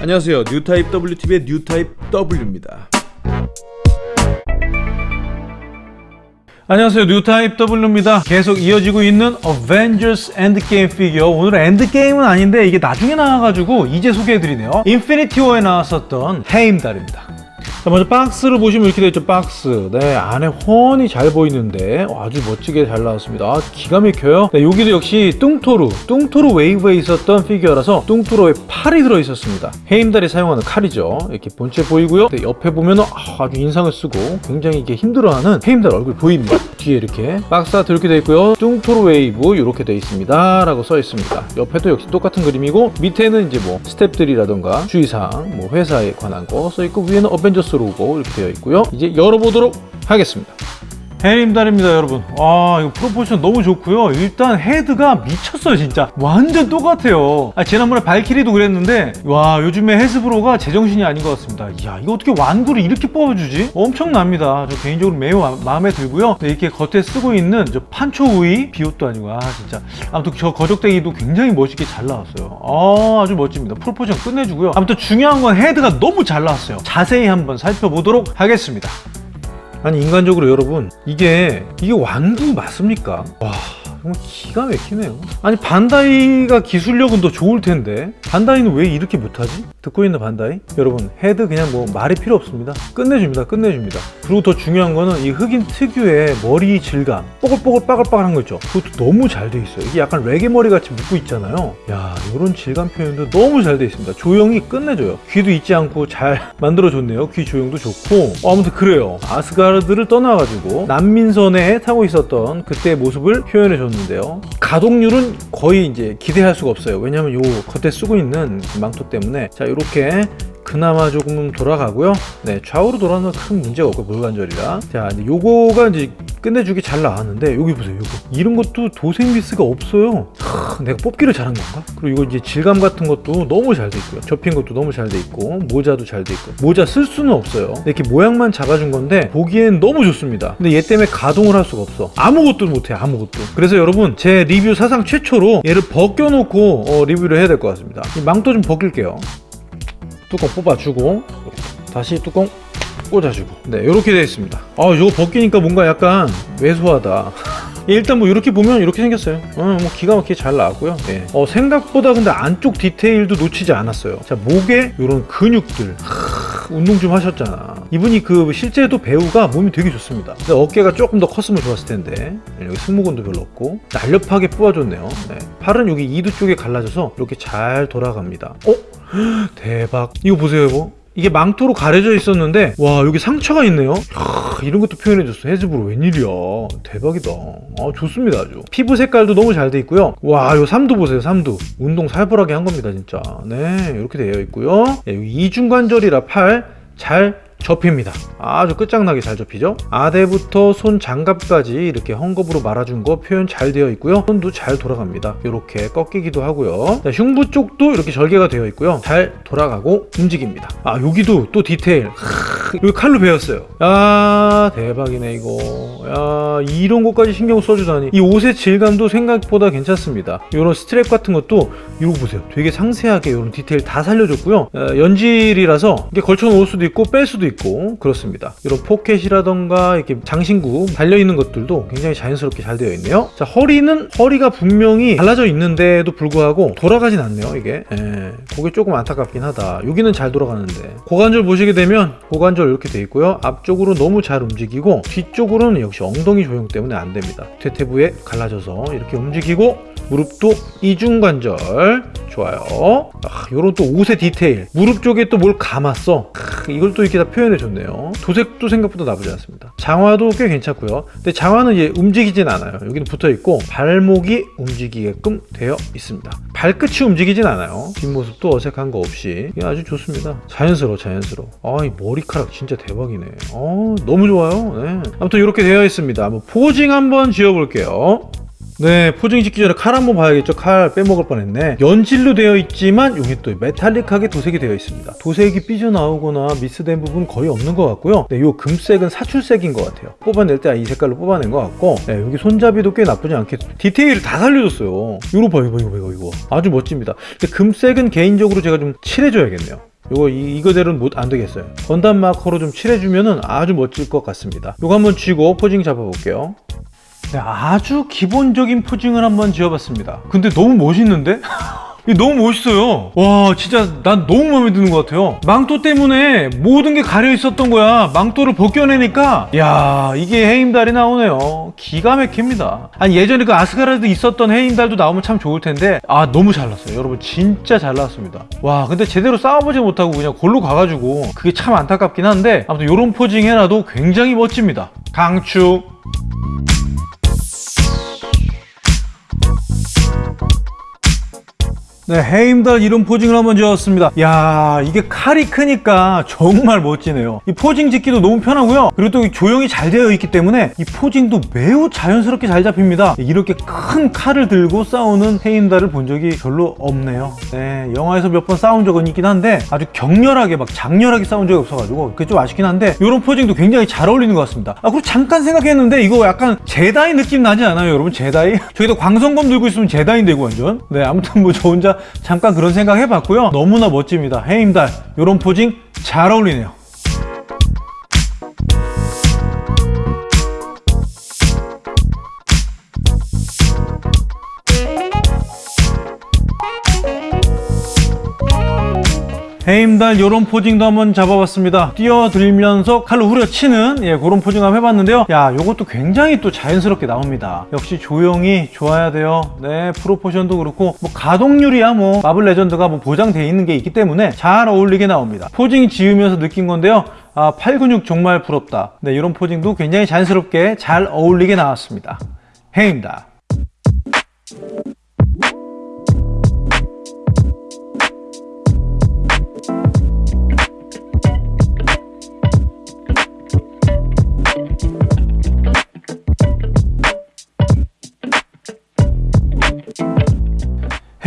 안녕하세요. 뉴타입 WTV의 뉴타입 W입니다. 안녕하세요. 뉴타입 W입니다. 계속 이어지고 있는 어벤져스 엔드게임 피규어 오늘은 엔드게임은 아닌데 이게 나중에 나와가지고 이제 소개해드리네요. 인피니티 워에 나왔었던 헤임달입니다 자 먼저 박스를 보시면 이렇게 되어 있죠 박스. 네 안에 훤히 잘 보이는데 어, 아주 멋지게 잘 나왔습니다. 아, 기가 막혀요. 네, 여기도 역시 뚱토르 뚱토르 웨이브에 있었던 피규어라서 뚱토르의 팔이 들어있었습니다. 헤임달이 사용하는 칼이죠. 이렇게 본체 보이고요. 네, 옆에 보면 아, 아주 인상을 쓰고 굉장히 이게 힘들어하는 헤임달 얼굴 보입니다 뒤에 이렇게 박스가 이렇게 되어 있고요. 뚱토르 웨이브 이렇게 되어 있습니다. 라고 써 있습니다. 옆에도 역시 똑같은 그림이고 밑에는 이제 뭐 스탭들이라던가 주의사항 뭐 회사에 관한 거 써 있고 위에는 어벤져스 로고 이렇게 되어 있고요. 이제 열어보도록 하겠습니다 헤임달입니다 여러분. 와 이거 proportion 너무 좋고요. 일단 헤드가 미쳤어요 진짜. 완전 똑같아요. 아, 지난번에 발키리도 그랬는데 와 요즘에 헤스브로가 제정신이 아닌 것 같습니다. 이야 이거 어떻게 완구를 이렇게 뽑아주지? 엄청납니다. 저 개인적으로 매우 마, 마음에 들고요. 네, 이렇게 겉에 쓰고 있는 저 판초 우이 비옷도 아니고 아 진짜. 아무튼 저 거적때기도 굉장히 멋있게 잘 나왔어요. 아 아주 멋집니다. proportion 끝내주고요. 아무튼 중요한 건 헤드가 너무 잘 나왔어요. 자세히 한번 살펴보도록 하겠습니다 아니 인간적으로 여러분 이게 이게 완구 맞습니까? 와 정말 기가 막히네요. 아니 반다이가 기술력은 더 좋을 텐데. 반다이는 왜 이렇게 못하지? 듣고 있나 반다이? 여러분 헤드 그냥 뭐 말이 필요 없습니다. 끝내줍니다 끝내줍니다. 그리고 더 중요한 거는 이 흑인 특유의 머리 질감. 뽀글뽀글 빠글빠글한 거 있죠? 그것도 너무 잘 돼 있어요. 이게 약간 레게 머리 같이 묶고 있잖아요. 야 이런 질감 표현도 너무 잘 돼 있습니다. 조형이 끝내줘요. 귀도 잊지 않고 잘 만들어줬네요. 귀 조형도 좋고. 어, 아무튼 그래요. 아스가르드를 떠나가지고 난민선에 타고 있었던 그때의 모습을 표현해줬는데 요. 가동률은 거의 이제 기대할 수가 없어요. 왜냐면 요 겉에 쓰고 있는 망토 때문에. 자 이렇게 그나마 조금 돌아가고요. 네 좌우로 돌아가는 큰 문제가 없고 물관절이라. 자 이제 요거가 이제 끝내주기 잘 나왔는데 여기 보세요 요거. 이런 것도 도생 미스가 없어요. 하, 내가 뽑기를 잘한 건가? 그리고 이거 이제 질감 같은 것도 너무 잘 돼 있고요. 접힌 것도 너무 잘 돼 있고 모자도 잘 돼 있고. 모자 쓸 수는 없어요. 이렇게 모양만 잡아준 건데 보기엔 너무 좋습니다. 근데 얘 때문에 가동을 할 수가 없어. 아무것도 못해 아무것도. 그래서 여러분 제 리뷰 사상 최초로 얘를 벗겨놓고 어, 리뷰를 해야 될 것 같습니다. 이 망토 좀 벗길게요. 뚜껑 뽑아주고 다시 뚜껑 꽂아주고. 네 이렇게 되어 있습니다. 아 이거 벗기니까 뭔가 약간 왜소하다. 일단 뭐 이렇게 보면 이렇게 생겼어요. 어, 뭐 기가 막히게 잘 나왔고요. 네. 어, 생각보다 근데 안쪽 디테일도 놓치지 않았어요. 자 목에 이런 근육들. 하, 운동 좀 하셨잖아. 이분이 그 실제도 배우가 몸이 되게 좋습니다. 근데 어깨가 조금 더 컸으면 좋았을 텐데. 네, 여기 승모근도 별로 없고. 날렵하게 뽑아줬네요. 네. 팔은 여기 이두 쪽에 갈라져서 이렇게 잘 돌아갑니다. 어? 대박. 이거 보세요 이거 이게 망토로 가려져 있었는데 와 여기 상처가 있네요. 하, 이런 것도 표현해줬어. 헤즈브로 웬일이야. 대박이다. 아 좋습니다 아주. 피부 색깔도 너무 잘 돼 있고요. 와요 삼두 보세요 삼두. 운동 살벌하게 한 겁니다 진짜. 네 이렇게 되어 있고요. 네, 이중관절이라 팔 잘 접힙니다. 아주 끝장나게 잘 접히죠? 아대부터 손 장갑까지 이렇게 헝겊으로 말아준 거 표현 잘 되어 있고요. 손도 잘 돌아갑니다. 이렇게 꺾이기도 하고요. 자, 흉부 쪽도 이렇게 절개가 되어 있고요. 잘 돌아가고 움직입니다. 아 여기도 또 디테일. 여기 칼로 베었어요. 야 대박이네 이거. 야 이런 것까지 신경 써주다니. 이 옷의 질감도 생각보다 괜찮습니다. 이런 스트랩 같은 것도 이거 보세요. 되게 상세하게 이런 디테일 다 살려줬고요. 어, 연질이라서 이게 걸쳐 놓을 수도 있고 뺄 수도 있고 그렇습니다. 이런 포켓이라던가 이렇게 장신구 달려있는 것들도 굉장히 자연스럽게 잘 되어 있네요. 자 허리는 허리가 분명히 갈라져 있는데도 불구하고 돌아가진 않네요 이게. 예, 그게 조금 안타깝긴 하다. 여기는 잘 돌아가는데. 고관절 보시게 되면 고관절 이렇게 돼 있고요. 앞쪽으로 너무 잘 움직이고 뒤쪽으로는 역시 엉덩이 조형 때문에 안 됩니다. 대퇴부에 갈라져서 이렇게 움직이고 무릎도 이중관절. 좋아요. 아, 요런 또 옷의 디테일. 무릎 쪽에 또 뭘 감았어. 크, 이걸 또 이렇게 다 표현해 줬네요. 도색도 생각보다 나쁘지 않습니다. 장화도 꽤 괜찮고요. 근데 장화는 이제 움직이진 않아요. 여기는 붙어 있고 발목이 움직이게끔 되어 있습니다. 발끝이 움직이진 않아요. 뒷모습도 어색한 거 없이. 아주 좋습니다. 자연스러워 자연스러워. 아 이 머리카락 진짜 대박이네. 어 너무 좋아요. 네. 아무튼 이렇게 되어 있습니다. 한번 포징 한번 지어볼게요 네 포징 짓기 전에 칼 한번 봐야겠죠? 칼 빼먹을 뻔했네. 연질로 되어 있지만 여기 또 메탈릭하게 도색이 되어 있습니다. 도색이 삐져나오거나 미스된 부분 거의 없는 것 같고요. 네, 요 금색은 사출색인 것 같아요. 뽑아낼 때 이 색깔로 뽑아낸 것 같고. 네, 여기 손잡이도 꽤 나쁘지 않게 디테일을 다 살려줬어요. 이거 봐 이거 이거 이거 이거 아주 멋집니다. 근데 금색은 개인적으로 제가 좀 칠해줘야겠네요. 요거 이, 이거대로는 못 안 되겠어요. 건담 마커로 좀 칠해주면은 아주 멋질 것 같습니다. 요거 한번 쥐고 포징 잡아볼게요 네, 아주 기본적인 포징을 한번 지어봤습니다. 근데 너무 멋있는데? 너무 멋있어요. 와 진짜 난 너무 마음에 드는 것 같아요. 망토 때문에 모든 게 가려 있었던 거야. 망토를 벗겨내니까. 야 이게 해임달이 나오네요. 기가 막힙니다. 아니 예전에 그 아스가르드 있었던 해임달도 나오면 참 좋을 텐데. 아 너무 잘 났어요. 여러분 진짜 잘 나왔습니다. 와 근데 제대로 싸워보지 못하고 그냥 골로 가가지고 그게 참 안타깝긴 한데 아무튼 요런 포징 해놔도 굉장히 멋집니다. 강축 네, 해임달 이런 포징을 한번 지었습니다. 야, 이게 칼이 크니까 정말 멋지네요. 이 포징 짓기도 너무 편하고요. 그리고 또 조형이 잘 되어 있기 때문에 이 포징도 매우 자연스럽게 잘 잡힙니다. 이렇게 큰 칼을 들고 싸우는 해임달을 본 적이 별로 없네요. 네, 영화에서 몇 번 싸운 적은 있긴 한데 아주 격렬하게 막 장렬하게 싸운 적이 없어가지고 그게 좀 아쉽긴 한데 이런 포징도 굉장히 잘 어울리는 것 같습니다. 아, 그리고 잠깐 생각했는데 이거 약간 제다이 느낌 나지 않아요, 여러분? 제다이? 저기다 광선검 들고 있으면 제다이인데 이거 완전. 네, 아무튼 뭐 저 혼자 잠깐 그런 생각 해봤고요. 너무나 멋집니다. 해임달 이런 posing 잘 어울리네요. 헤임달 요런 posing도 한번 잡아봤습니다. 뛰어들면서 칼로 후려치는 예, 그런 posing 한번 해봤는데요. 야 요것도 굉장히 또 자연스럽게 나옵니다. 역시 조형이 좋아야 돼요. 네 proportion도 그렇고 뭐 가동률이야 뭐. 마블 레전드가 뭐 보장돼 있는 게 있기 때문에 잘 어울리게 나옵니다. posing 지으면서 느낀 건데요. 아, 팔 근육 정말 부럽다. 네 이런 posing도 굉장히 자연스럽게 잘 어울리게 나왔습니다. 헤임달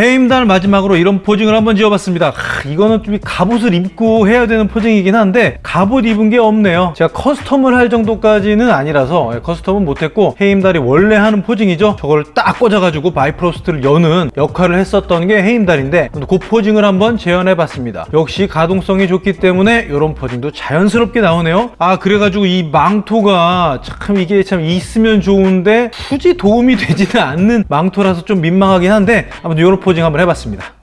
헤임달 마지막으로 이런 posing을 한번 지어봤습니다. 하, 이거는 좀 갑옷을 입고 해야 되는 posing이긴 한데 갑옷 입은 게 없네요. 제가 custom을 할 정도까지는 아니라서 예, custom은 못했고 헤임달이 원래 하는 posing이죠. 저걸 딱 꽂아가지고 바이프로스트를 여는 역할을 했었던 게 헤임달인데 그 posing을 한번 재현해봤습니다. 역시 가동성이 좋기 때문에 이런 posing도 자연스럽게 나오네요. 아 그래가지고 이 망토가 참 이게 참 있으면 좋은데 굳이 도움이 되지는 않는 망토라서 좀 민망하긴 한데 아무튼 이런 posing 한번 해봤습니다.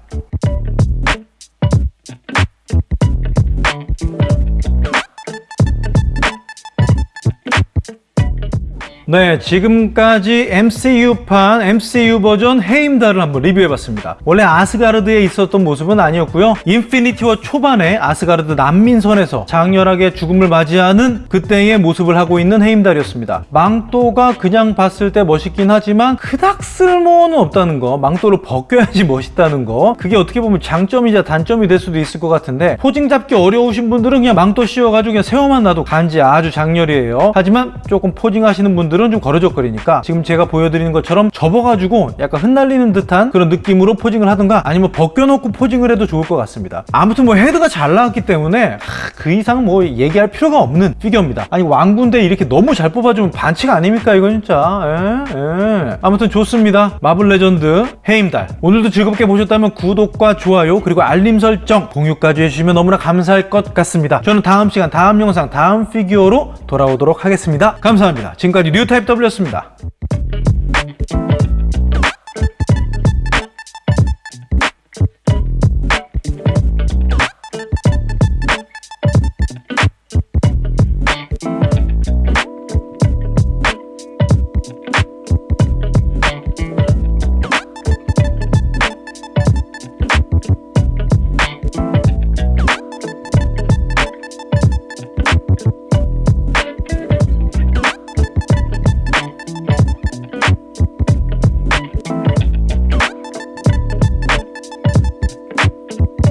네, 지금까지 MCU판, MCU 버전 헤임달을 한번 리뷰해봤습니다. 원래 아스가르드에 있었던 모습은 아니었고요. 인피니티 워 초반에 아스가르드 난민선에서 장렬하게 죽음을 맞이하는 그때의 모습을 하고 있는 헤임달이었습니다. 망토가 그냥 봤을 때 멋있긴 하지만 그닥 쓸모는 없다는 거, 망토를 벗겨야지 멋있다는 거, 그게 어떻게 보면 장점이자 단점이 될 수도 있을 것 같은데 posing 잡기 어려우신 분들은 그냥 망토 씌워가지고 그냥 세워만 놔도 간지 아주 작렬이에요. 하지만 조금 posing 하시는 분들은 좀 거치적거리니까 지금 제가 보여드리는 것처럼 접어가지고 약간 흩날리는 듯한 그런 느낌으로 posing을 하든가 아니면 벗겨놓고 posing을 해도 좋을 것 같습니다. 아무튼 뭐 헤드가 잘 나왔기 때문에 하, 그 이상 뭐 얘기할 필요가 없는 피규어입니다. 아니 완군데 이렇게 너무 잘 뽑아주면 반칙 아닙니까 이거 진짜? 에? 에. 아무튼 좋습니다. 마블 레전드 헤임달. 오늘도 즐겁게 보셨다면 구독과 좋아요 그리고 알림 설정 공유까지 해주시면 너무나 감사할 것 같습니다. 저는 다음 시간 다음 영상 다음 피규어로 돌아오도록 하겠습니다. 감사합니다. 지금까지 뉴타입 W였습니다. 네.